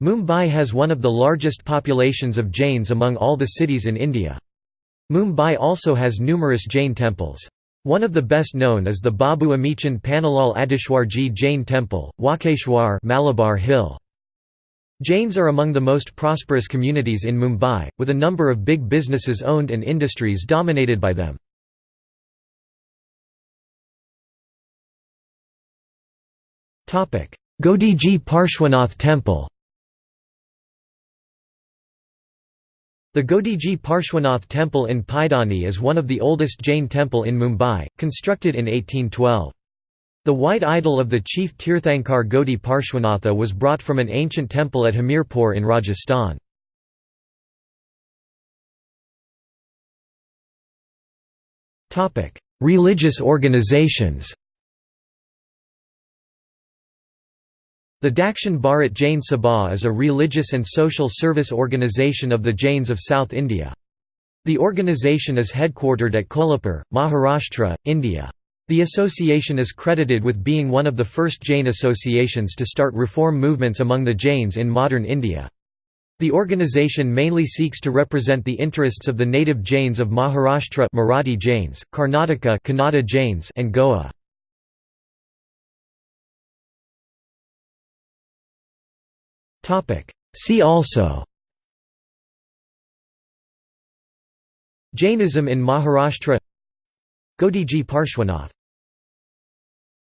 Mumbai has one of the largest populations of Jains among all the cities in India. Mumbai also has numerous Jain temples. One of the best known is the Babu Amichand Pannalal Adishwarji Jain Temple, Walkeshwar Malabar Hill. Jains are among the most prosperous communities in Mumbai, with a number of big businesses owned and industries dominated by them. Godiji Parshwanath Temple The Godiji Parshwanath Temple in Pydhonie is one of the oldest Jain temple in Mumbai, constructed in 1812. The white idol of the chief Tirthankar Godi Parshwanatha was brought from an ancient temple at Hamirpur in Rajasthan. Religious organizations The Dakshin Bharat Jain Sabha is a religious and social service organisation of the Jains of South India. The organisation is headquartered at Kolhapur, Maharashtra, India. The association is credited with being one of the first Jain associations to start reform movements among the Jains in modern India. The organisation mainly seeks to represent the interests of the native Jains of Maharashtra Marathi Jains, Karnataka Kannada Jains and Goa. See also. Jainism in Maharashtra. Godiji Parshwanath